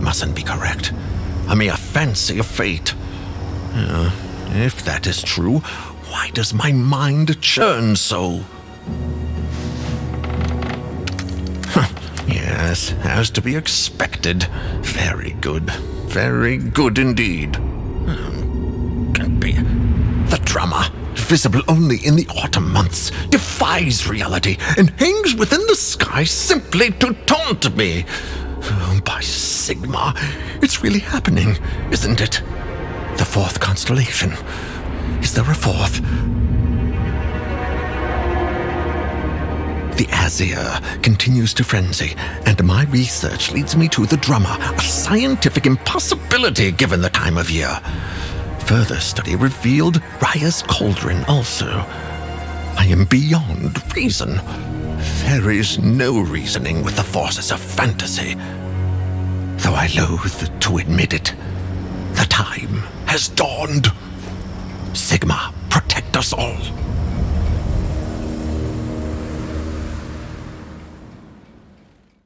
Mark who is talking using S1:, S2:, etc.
S1: mustn't be correct. A mere fancy of fate. Uh, if that is true, why does my mind churn so? yes, as to be expected. Very good. Very good indeed. Hmm, Can't be. The drama, visible only in the autumn months, defies reality and hangs within the sky simply to taunt me. By Sigma, it's really happening, isn't it? The fourth constellation. Is there a fourth? The Azir continues to frenzy, and my research leads me to the drummer, a scientific impossibility given the time of year. Further study revealed Raya's cauldron also. I am beyond reason. There is no reasoning with the forces of fantasy. Though I loathe to admit it, the time has dawned. Sigma, protect us all.